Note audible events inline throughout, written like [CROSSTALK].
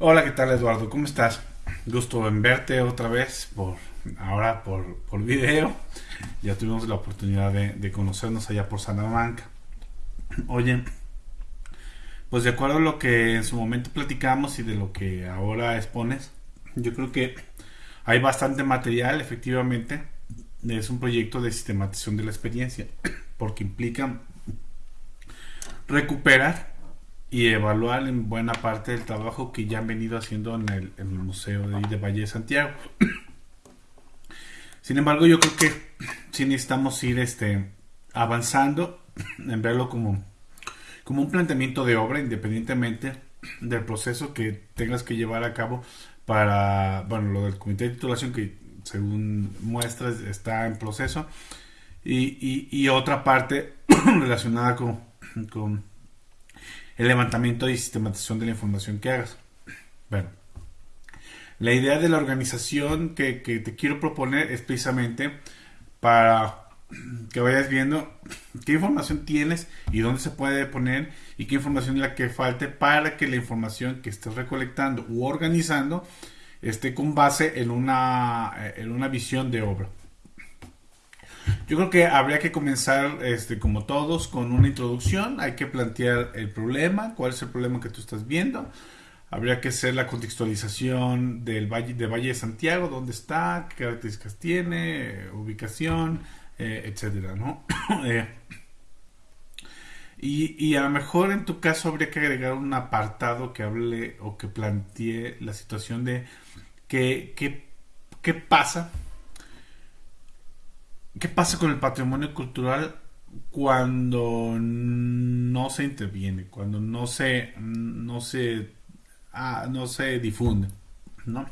Hola, ¿qué tal Eduardo? ¿Cómo estás? Gusto en verte otra vez, por ahora por, por video. Ya tuvimos la oportunidad de, conocernos allá por Salamanca. Oye, pues de acuerdo a lo que en su momento platicamos y de lo que ahora expones, yo creo que hay bastante material, efectivamente. Es un proyecto de sistematización de la experiencia, porque implica recuperar y evaluar en buena parte del trabajo que ya han venido haciendo en el, Museo de, Valle de Santiago. [CLEARS THROAT] Sin embargo, yo creo que sí necesitamos ir este, avanzando en verlo como, como un planteamiento de obra, independientemente del proceso que tengas que llevar a cabo para, bueno, lo del comité de titulación que según muestras está en proceso y, y, otra parte [CLEARS THROAT] relacionada con, con el levantamiento y sistematización de la información que hagas. Bueno, la idea de la organización que, te quiero proponer es precisamente para que vayas viendo qué información tienes y dónde se puede poner y qué información es la que falte para que la información que estés recolectando u organizando esté con base en una, en una visión de obra. Yo creo que habría que comenzar, este, como todos, con una introducción. Hay que plantear el problema, cuál es el problema que tú estás viendo. Habría que hacer la contextualización del Valle de, Santiago, dónde está, qué características tiene, ubicación, eh, etcétera, ¿no? [COUGHS] Eh, y, a lo mejor en tu caso habría que agregar un apartado que hable o que plantee la situación de qué pasa ¿Qué pasa con el patrimonio cultural cuando no se interviene, cuando no se, no se, ah, no se difunde? ¿no?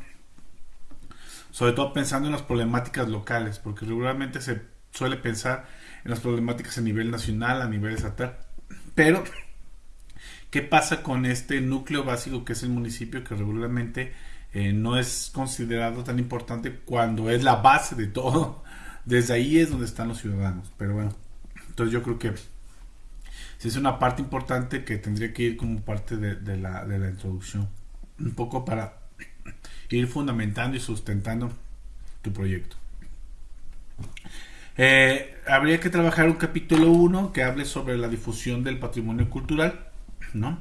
Sobre todo pensando en las problemáticas locales, porque regularmente se suele pensar en las problemáticas a nivel nacional, a nivel estatal. Pero, ¿qué pasa con este núcleo básico que es el municipio que regularmente eh, no es considerado tan importante cuando es la base de todo? Desde ahí es donde están los ciudadanos. Pero bueno, entonces yo creo que si es una parte importante que tendría que ir como parte de, la, introducción. Un poco para ir fundamentando y sustentando tu proyecto. Eh, habría que trabajar un capítulo 1 que hable sobre la difusión del patrimonio cultural, ¿no?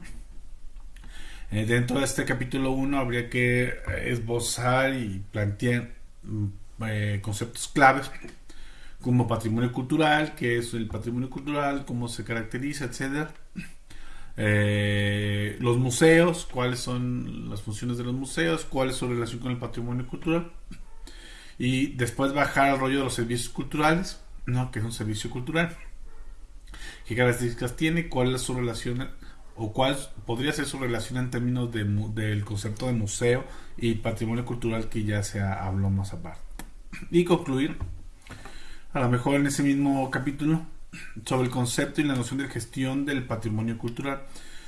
Eh, dentro de este capítulo 1 habría que esbozar y plantear mm, eh, conceptos claves como patrimonio cultural, qué es el patrimonio cultural, cómo se caracteriza, etcétera. Eh, los museos, cuáles son las funciones de los museos, cuál es su relación con el patrimonio cultural. Y después bajar al rollo de los servicios culturales, ¿no? que es un servicio cultural. ¿Qué características tiene? ¿Cuál es su relación? ¿O cuál podría ser su relación en términos del concepto de museo y patrimonio cultural que ya se habló más aparte? Y concluir, a lo mejor en ese mismo capítulo, sobre el concepto y la noción de gestión del patrimonio cultural.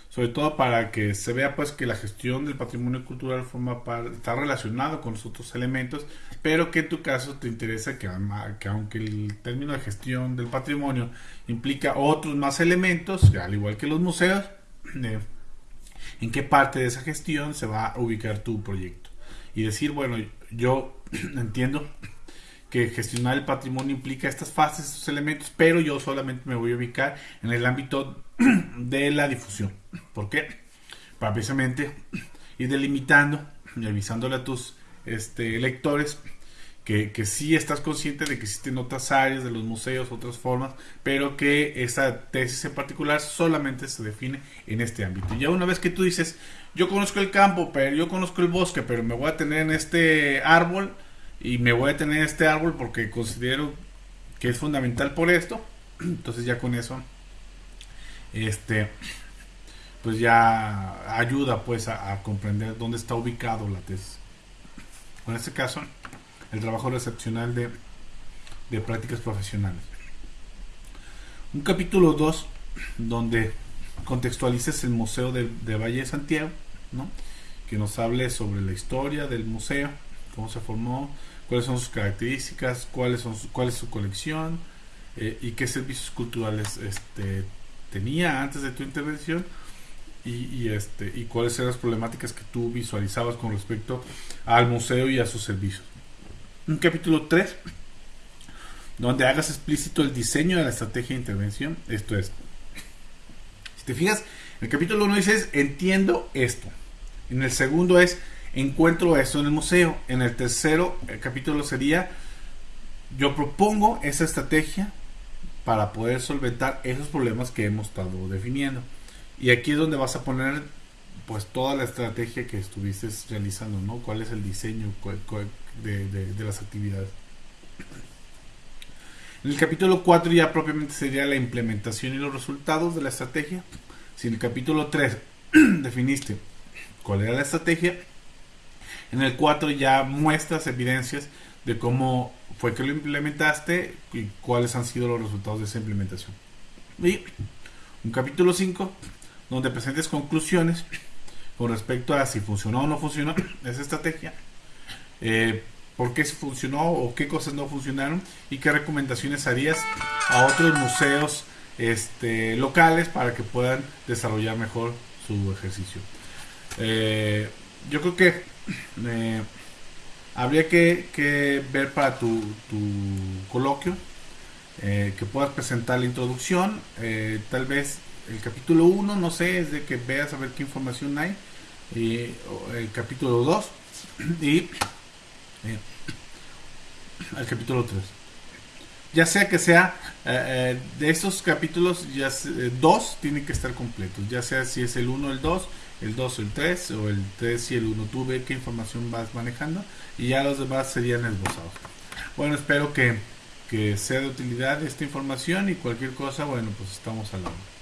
Sobre todo para que se vea pues que la gestión del patrimonio cultural forma está relacionado con los otros elementos, pero que en tu caso te interesa que, que aunque el término de gestión del patrimonio implica otros más elementos, al igual que los museos, eh, en qué parte de esa gestión se va a ubicar tu proyecto. Y decir, bueno, yo [CLEARS THROAT] entiendo que gestionar el patrimonio implica estas fases, estos elementos, pero yo solamente me voy a ubicar en el ámbito [CLEARS THROAT] de la difusión. ¿Por qué? Para precisamente ir delimitando y avisándole a tus este, lectores que, que sí estás consciente de que existen otras áreas de los museos, otras formas, pero que esta tesis en particular solamente se define en este ámbito. Y ya una vez que tú dices, yo conozco el campo, pero yo conozco el bosque, pero me voy a tener en este árbol, y me voy a tener este árbol porque considero que es fundamental por esto. [CLEARS THROAT] Entonces ya con eso, este, pues ya ayuda pues a, comprender dónde está ubicado la tesis. En este caso, el trabajo recepcional de, de prácticas profesionales. Un capítulo 2 donde contextualices el Museo de, de Valle de Santiago, ¿no? que nos hable sobre la historia del museo, cómo se formó, cuáles son sus características, cuáles son cuál es su colección eh, y qué servicios culturales este, tenía antes de tu intervención y, este, y cuáles eran las problemáticas que tú visualizabas con respecto al museo y a sus servicios. Un capítulo 3, donde hagas explícito el diseño de la estrategia de intervención. Esto es, si te fijas, en el capítulo 1 dices, entiendo esto. En el segundo es, encuentro esto en el museo. En el tercero el capítulo sería, yo propongo esa estrategia para poder solventar esos problemas que hemos estado definiendo. Y aquí es donde vas a poner pues toda la estrategia que estuviste realizando, ¿no? ¿Cuál es el diseño de, las actividades? En el capítulo 4 ya propiamente sería la implementación y los resultados de la estrategia. Si en el capítulo 3 [CLEARS THROAT] definiste cuál era la estrategia, en el 4 ya muestras evidencias de cómo fue que lo implementaste y cuáles han sido los resultados de esa implementación. Y un capítulo 5 donde presentes conclusiones con respecto a si funcionó o no funcionó [COUGHS] esa estrategia, eh, por qué funcionó o qué cosas no funcionaron y qué recomendaciones harías a otros museos este, locales para que puedan desarrollar mejor su ejercicio. Eh, yo creo que eh, habría que, ver para tu, coloquio que puedas presentar la introducción, tal vez el capítulo 1, no sé, es de que veas a ver qué información hay. el capítulo 2 y eh, el capítulo 3. Ya sea que sea eh, eh, de estos capítulos, ya dos tienen que estar completos. Ya sea si es el 1 el 2, el 2 el 3 o el 3 y el 1. Tú ve qué información vas manejando y ya los demás serían esbozados. Bueno, espero que, que sea de utilidad esta información y cualquier cosa, bueno, pues estamos hablando.